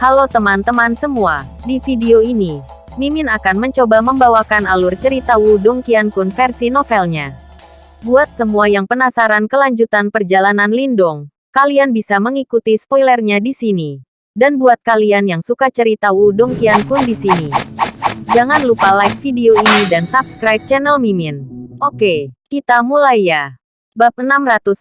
Halo teman-teman semua, di video ini, Mimin akan mencoba membawakan alur cerita Wudong Qiankun versi novelnya. Buat semua yang penasaran kelanjutan perjalanan Lindong, kalian bisa mengikuti spoilernya di sini. Dan buat kalian yang suka cerita Wudong Qiankun di sini, jangan lupa like video ini dan subscribe channel Mimin. Oke, kita mulai ya. Bab 618,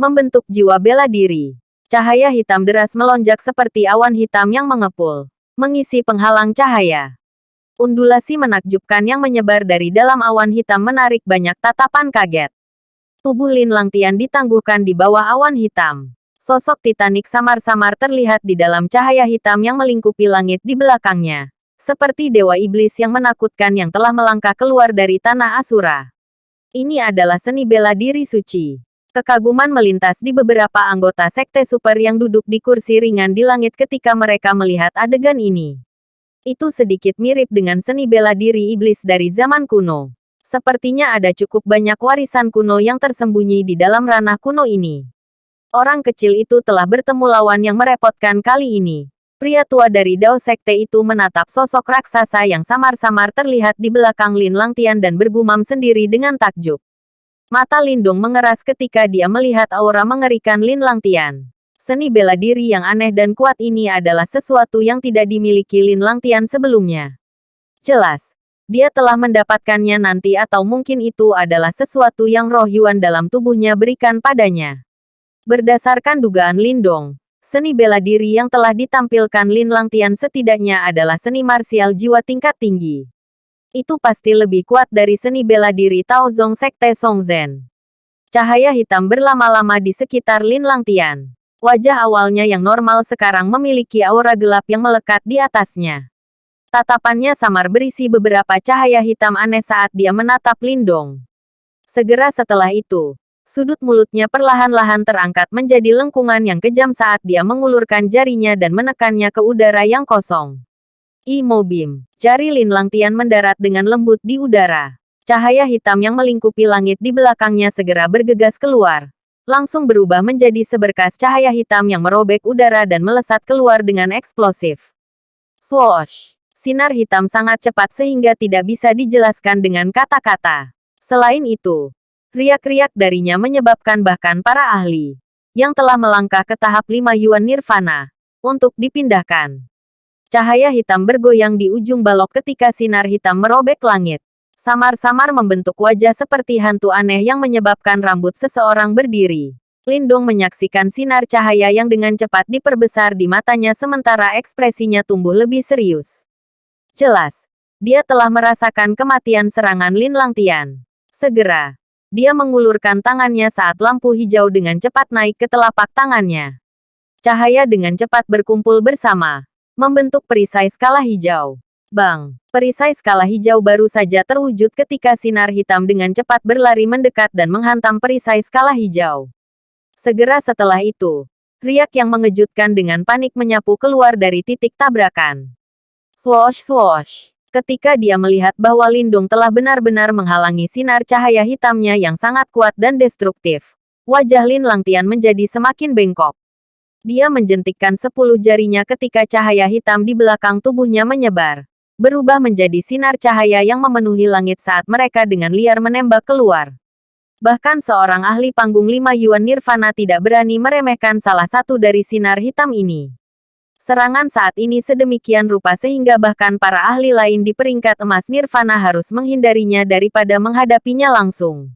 Membentuk Jiwa Bela Diri. Cahaya hitam deras melonjak seperti awan hitam yang mengepul, mengisi penghalang cahaya. Undulasi menakjubkan yang menyebar dari dalam awan hitam menarik banyak tatapan kaget. Tubuh Lin Langtian ditangguhkan di bawah awan hitam. Sosok Titanic samar-samar terlihat di dalam cahaya hitam yang melingkupi langit di belakangnya. Seperti dewa iblis yang menakutkan yang telah melangkah keluar dari tanah Asura. Ini adalah seni bela diri suci. Kekaguman melintas di beberapa anggota sekte super yang duduk di kursi ringan di langit ketika mereka melihat adegan ini. Itu sedikit mirip dengan seni bela diri iblis dari zaman kuno. Sepertinya ada cukup banyak warisan kuno yang tersembunyi di dalam ranah kuno ini. Orang kecil itu telah bertemu lawan yang merepotkan kali ini. Pria tua dari Dao Sekte itu menatap sosok raksasa yang samar-samar terlihat di belakang Lin Langtian dan bergumam sendiri dengan takjub. Mata Lindung mengeras ketika dia melihat aura mengerikan Lin Langtian. Seni bela diri yang aneh dan kuat ini adalah sesuatu yang tidak dimiliki Lin Langtian sebelumnya. Jelas, dia telah mendapatkannya nanti atau mungkin itu adalah sesuatu yang roh Yuan dalam tubuhnya berikan padanya. Berdasarkan dugaan Lindong, seni bela diri yang telah ditampilkan Lin Langtian setidaknya adalah seni marsial jiwa tingkat tinggi. Itu pasti lebih kuat dari seni bela diri Tao Zong Sekte Song Zhen. Cahaya hitam berlama-lama di sekitar Lin Langtian. Wajah awalnya yang normal sekarang memiliki aura gelap yang melekat di atasnya. Tatapannya samar berisi beberapa cahaya hitam aneh saat dia menatap Lindong. Segera setelah itu, sudut mulutnya perlahan-lahan terangkat menjadi lengkungan yang kejam saat dia mengulurkan jarinya dan menekannya ke udara yang kosong. Imo Beam. Jari Lin Langtian mendarat dengan lembut di udara. Cahaya hitam yang melingkupi langit di belakangnya segera bergegas keluar. Langsung berubah menjadi seberkas cahaya hitam yang merobek udara dan melesat keluar dengan eksplosif. Swoosh! Sinar hitam sangat cepat sehingga tidak bisa dijelaskan dengan kata-kata. Selain itu, riak-riak darinya menyebabkan bahkan para ahli yang telah melangkah ke tahap lima Yuan Nirvana untuk dipindahkan. Cahaya hitam bergoyang di ujung balok ketika sinar hitam merobek langit. Samar-samar membentuk wajah seperti hantu aneh yang menyebabkan rambut seseorang berdiri. Lindong menyaksikan sinar cahaya yang dengan cepat diperbesar di matanya sementara ekspresinya tumbuh lebih serius. Jelas, dia telah merasakan kematian serangan Lin Langtian. Segera, dia mengulurkan tangannya saat lampu hijau dengan cepat naik ke telapak tangannya. Cahaya dengan cepat berkumpul bersama, membentuk perisai skala hijau. Bang! Perisai skala hijau baru saja terwujud ketika sinar hitam dengan cepat berlari mendekat dan menghantam perisai skala hijau. Segera setelah itu, riak yang mengejutkan dengan panik menyapu keluar dari titik tabrakan. Swoosh swoosh. Ketika dia melihat bahwa Lindung telah benar-benar menghalangi sinar cahaya hitamnya yang sangat kuat dan destruktif, wajah Lin Langtian menjadi semakin bengkok. Dia menjentikkan sepuluh jarinya ketika cahaya hitam di belakang tubuhnya menyebar. Berubah menjadi sinar cahaya yang memenuhi langit saat mereka dengan liar menembak keluar. Bahkan seorang ahli panggung lima Yuan Nirvana tidak berani meremehkan salah satu dari sinar hitam ini. Serangan saat ini sedemikian rupa sehingga bahkan para ahli lain di peringkat emas Nirvana harus menghindarinya daripada menghadapinya langsung.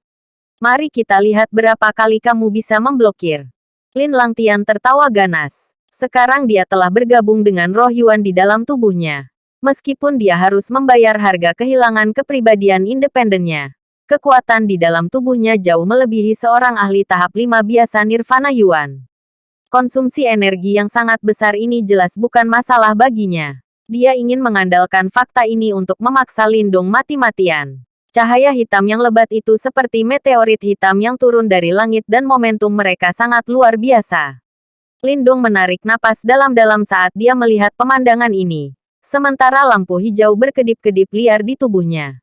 Mari kita lihat berapa kali kamu bisa memblokir. Lin Langtian tertawa ganas. Sekarang dia telah bergabung dengan roh Yuan di dalam tubuhnya. Meskipun dia harus membayar harga kehilangan kepribadian independennya. Kekuatan di dalam tubuhnya jauh melebihi seorang ahli tahap 5 biasa Nirvana Yuan. Konsumsi energi yang sangat besar ini jelas bukan masalah baginya. Dia ingin mengandalkan fakta ini untuk memaksa Lindung mati-matian. Cahaya hitam yang lebat itu seperti meteorit hitam yang turun dari langit dan momentum mereka sangat luar biasa. Lindung menarik napas dalam-dalam saat dia melihat pemandangan ini. Sementara lampu hijau berkedip-kedip liar di tubuhnya.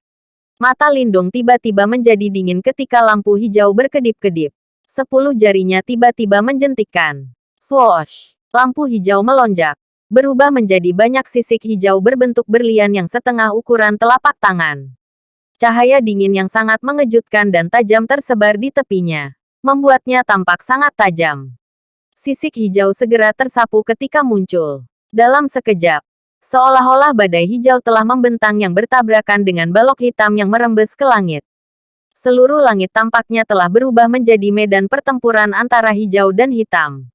Mata Lindung tiba-tiba menjadi dingin ketika lampu hijau berkedip-kedip. Sepuluh jarinya tiba-tiba menjentikkan. Swoosh! Lampu hijau melonjak. berubah menjadi banyak sisik hijau berbentuk berlian yang setengah ukuran telapak tangan. Cahaya dingin yang sangat mengejutkan dan tajam tersebar di tepinya, membuatnya tampak sangat tajam. Sisik hijau segera tersapu ketika muncul. Dalam sekejap, seolah-olah badai hijau telah membentang yang bertabrakan dengan balok hitam yang merembes ke langit. Seluruh langit tampaknya telah berubah menjadi medan pertempuran antara hijau dan hitam.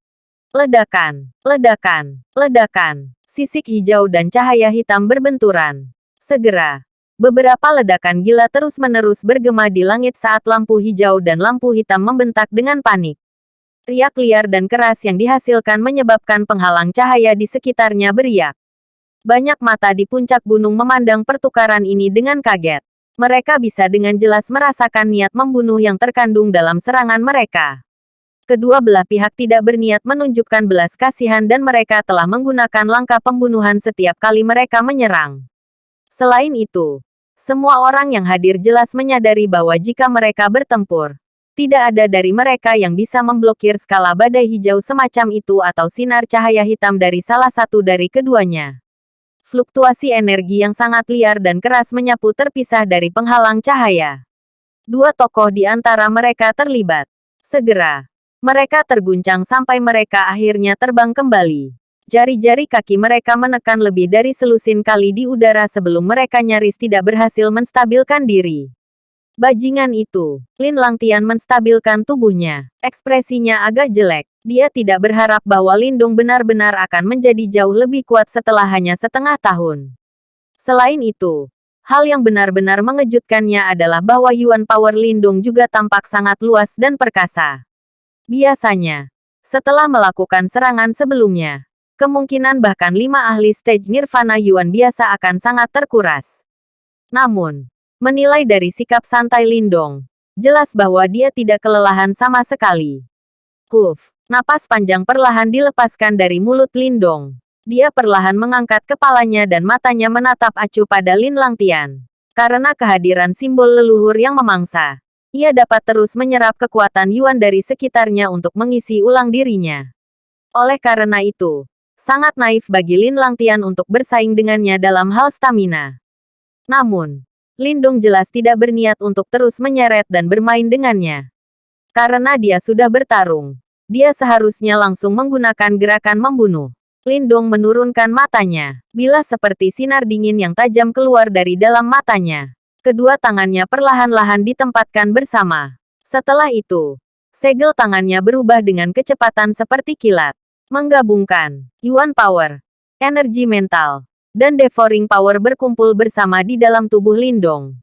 Ledakan, ledakan, ledakan. Sisik hijau dan cahaya hitam berbenturan. Segera, beberapa ledakan gila terus-menerus bergema di langit saat lampu hijau dan lampu hitam membentak dengan panik. Riak liar dan keras yang dihasilkan menyebabkan penghalang cahaya di sekitarnya beriak. Banyak mata di puncak gunung memandang pertukaran ini dengan kaget. Mereka bisa dengan jelas merasakan niat membunuh yang terkandung dalam serangan mereka. Kedua belah pihak tidak berniat menunjukkan belas kasihan dan mereka telah menggunakan langkah pembunuhan setiap kali mereka menyerang. Selain itu, semua orang yang hadir jelas menyadari bahwa jika mereka bertempur, tidak ada dari mereka yang bisa memblokir skala badai hijau semacam itu atau sinar cahaya hitam dari salah satu dari keduanya. Fluktuasi energi yang sangat liar dan keras menyapu terpisah dari penghalang cahaya. Dua tokoh di antara mereka terlibat. Segera, mereka terguncang sampai mereka akhirnya terbang kembali. Jari-jari kaki mereka menekan lebih dari selusin kali di udara sebelum mereka nyaris tidak berhasil menstabilkan diri. Bajingan itu, Lin Langtian menstabilkan tubuhnya. Ekspresinya agak jelek. Dia tidak berharap bahwa Lindung benar-benar akan menjadi jauh lebih kuat setelah hanya setengah tahun. Selain itu, hal yang benar-benar mengejutkannya adalah bahwa Yuan Power Lindung juga tampak sangat luas dan perkasa. Biasanya, setelah melakukan serangan sebelumnya, kemungkinan bahkan lima ahli stage Nirvana Yuan biasa akan sangat terkuras. Namun, Menilai dari sikap santai Lindong, jelas bahwa dia tidak kelelahan sama sekali. Kuf, napas panjang perlahan dilepaskan dari mulut Lindong. Dia perlahan mengangkat kepalanya dan matanya menatap acuh pada Lin Langtian. Karena kehadiran simbol leluhur yang memangsa, ia dapat terus menyerap kekuatan Yuan dari sekitarnya untuk mengisi ulang dirinya. Oleh karena itu, sangat naif bagi Lin Langtian untuk bersaing dengannya dalam hal stamina. Namun, Lindung jelas tidak berniat untuk terus menyeret dan bermain dengannya. Karena dia sudah bertarung, dia seharusnya langsung menggunakan gerakan membunuh. Lindung menurunkan matanya, bila seperti sinar dingin yang tajam keluar dari dalam matanya. Kedua tangannya perlahan-lahan ditempatkan bersama. Setelah itu, segel tangannya berubah dengan kecepatan seperti kilat. Menggabungkan Yuan Power, energi mental, dan devouring power berkumpul bersama di dalam tubuh Lindong.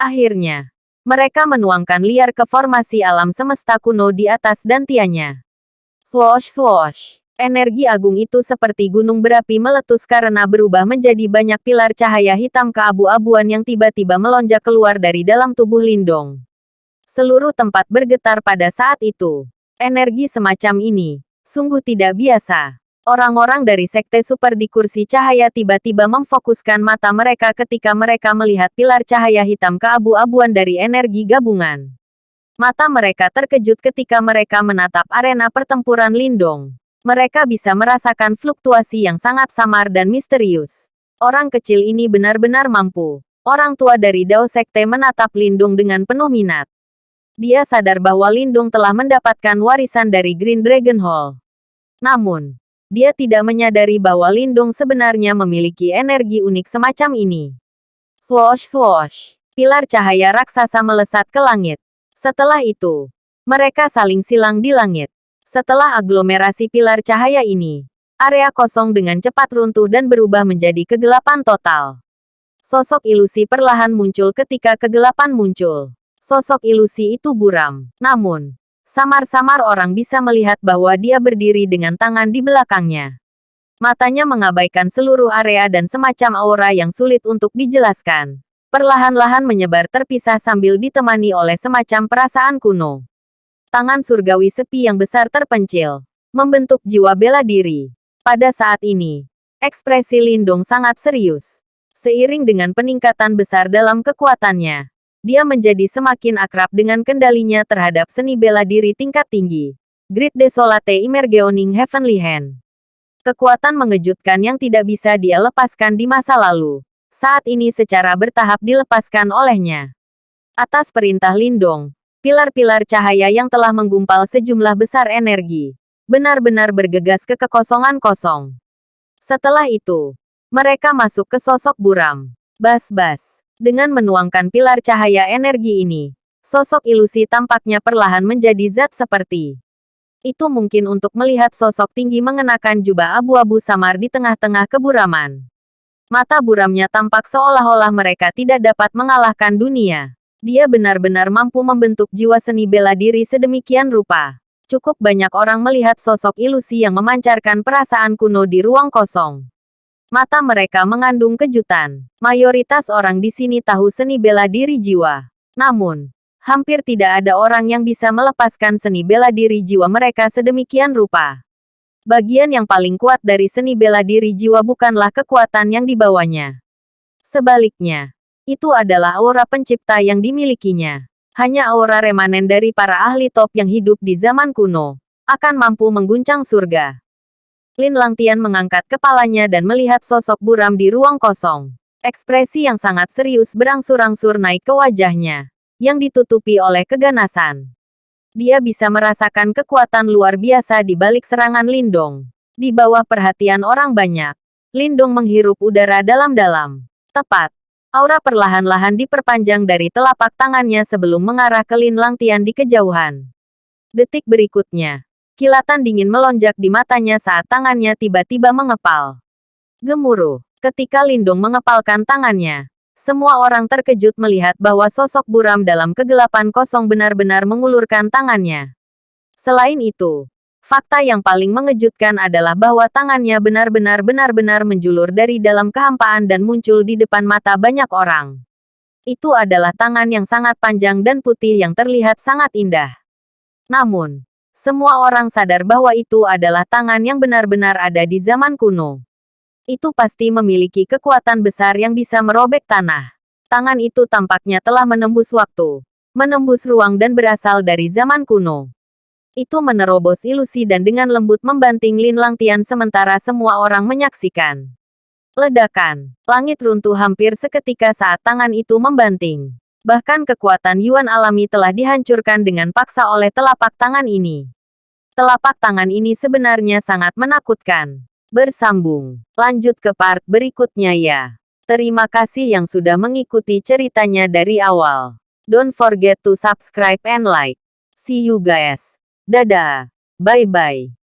Akhirnya, mereka menuangkan liar ke formasi alam semesta kuno di atas dantianya. Swoosh swoosh. Energi agung itu seperti gunung berapi meletus karena berubah menjadi banyak pilar cahaya hitam keabu-abuan yang tiba-tiba melonjak keluar dari dalam tubuh Lindong. Seluruh tempat bergetar pada saat itu. Energi semacam ini, sungguh tidak biasa. Orang-orang dari Sekte Super di kursi cahaya tiba-tiba memfokuskan mata mereka ketika mereka melihat pilar cahaya hitam keabu-abuan dari energi gabungan. Mata mereka terkejut ketika mereka menatap arena pertempuran Lindong. Mereka bisa merasakan fluktuasi yang sangat samar dan misterius. Orang kecil ini benar-benar mampu. Orang tua dari Dao Sekte menatap Lindung dengan penuh minat. Dia sadar bahwa Lindung telah mendapatkan warisan dari Green Dragon Hall. Namun, dia tidak menyadari bahwa Lindung sebenarnya memiliki energi unik semacam ini. Swoosh swoosh, pilar cahaya raksasa melesat ke langit. Setelah itu, mereka saling silang di langit. Setelah aglomerasi pilar cahaya ini, area kosong dengan cepat runtuh dan berubah menjadi kegelapan total. Sosok ilusi perlahan muncul ketika kegelapan muncul. Sosok ilusi itu buram. Namun, Samar-samar orang bisa melihat bahwa dia berdiri dengan tangan di belakangnya. Matanya mengabaikan seluruh area dan semacam aura yang sulit untuk dijelaskan. Perlahan-lahan menyebar terpisah sambil ditemani oleh semacam perasaan kuno. Tangan surgawi sepi yang besar terpencil. Membentuk jiwa bela diri. Pada saat ini, ekspresi Lindung sangat serius. Seiring dengan peningkatan besar dalam kekuatannya, dia menjadi semakin akrab dengan kendalinya terhadap seni bela diri tingkat tinggi. Grid Desolate Emergeoning Heavenly Hand. Kekuatan mengejutkan yang tidak bisa dia lepaskan di masa lalu. Saat ini secara bertahap dilepaskan olehnya. Atas perintah Lindong, pilar-pilar cahaya yang telah menggumpal sejumlah besar energi, benar-benar bergegas ke kekosongan kosong. Setelah itu, mereka masuk ke sosok buram. Bas-bas. Dengan menuangkan pilar cahaya energi ini, sosok ilusi tampaknya perlahan menjadi zat seperti itu mungkin untuk melihat sosok tinggi mengenakan jubah abu-abu samar di tengah-tengah keburaman. Mata buramnya tampak seolah-olah mereka tidak dapat mengalahkan dunia. Dia benar-benar mampu membentuk jiwa seni bela diri sedemikian rupa. Cukup banyak orang melihat sosok ilusi yang memancarkan perasaan kuno di ruang kosong. Mata mereka mengandung kejutan. Mayoritas orang di sini tahu seni bela diri jiwa. Namun, hampir tidak ada orang yang bisa melepaskan seni bela diri jiwa mereka sedemikian rupa. Bagian yang paling kuat dari seni bela diri jiwa bukanlah kekuatan yang dibawanya. Sebaliknya, itu adalah aura pencipta yang dimilikinya. Hanya aura remanen dari para ahli top yang hidup di zaman kuno, akan mampu mengguncang surga. Lin Langtian mengangkat kepalanya dan melihat sosok buram di ruang kosong. Ekspresi yang sangat serius berangsur-angsur naik ke wajahnya yang ditutupi oleh keganasan. Dia bisa merasakan kekuatan luar biasa di balik serangan Lindong. Di bawah perhatian orang banyak, Lindong menghirup udara dalam-dalam. Tepat. Aura perlahan-lahan diperpanjang dari telapak tangannya sebelum mengarah ke Lin Langtian di kejauhan. Detik berikutnya, kilatan dingin melonjak di matanya saat tangannya tiba-tiba mengepal. Gemuruh. Ketika Lindong mengepalkan tangannya, semua orang terkejut melihat bahwa sosok buram dalam kegelapan kosong benar-benar mengulurkan tangannya. Selain itu, fakta yang paling mengejutkan adalah bahwa tangannya benar-benar benar-benar menjulur dari dalam kehampaan dan muncul di depan mata banyak orang. Itu adalah tangan yang sangat panjang dan putih yang terlihat sangat indah. Namun, semua orang sadar bahwa itu adalah tangan yang benar-benar ada di zaman kuno itu pasti memiliki kekuatan besar yang bisa merobek tanah. Tangan itu tampaknya telah menembus waktu, menembus ruang dan berasal dari zaman kuno. Itu menerobos ilusi dan dengan lembut membanting Lin Langtian sementara semua orang menyaksikan. Ledakan. Langit runtuh hampir seketika saat tangan itu membanting. Bahkan kekuatan Yuan alami telah dihancurkan dengan paksa oleh telapak tangan ini. Telapak tangan ini sebenarnya sangat menakutkan bersambung. Lanjut ke part berikutnya ya. Terima kasih yang sudah mengikuti ceritanya dari awal. Don't forget to subscribe and like. See you guys. Dadah. Bye-bye.